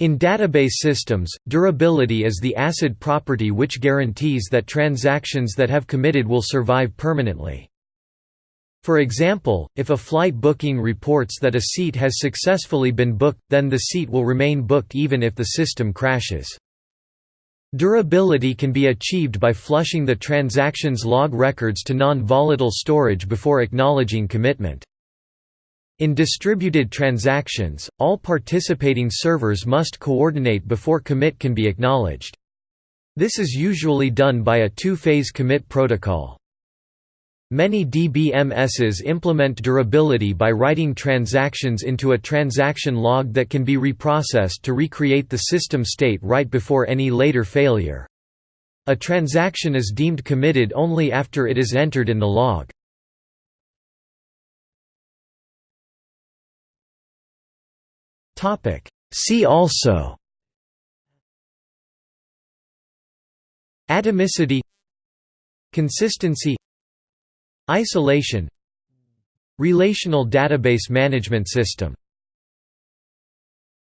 In database systems, durability is the ACID property which guarantees that transactions that have committed will survive permanently. For example, if a flight booking reports that a seat has successfully been booked, then the seat will remain booked even if the system crashes. Durability can be achieved by flushing the transaction's log records to non-volatile storage before acknowledging commitment. In distributed transactions, all participating servers must coordinate before commit can be acknowledged. This is usually done by a two-phase commit protocol. Many DBMSs implement durability by writing transactions into a transaction log that can be reprocessed to recreate the system state right before any later failure. A transaction is deemed committed only after it is entered in the log. See also Atomicity Consistency Isolation Relational database management system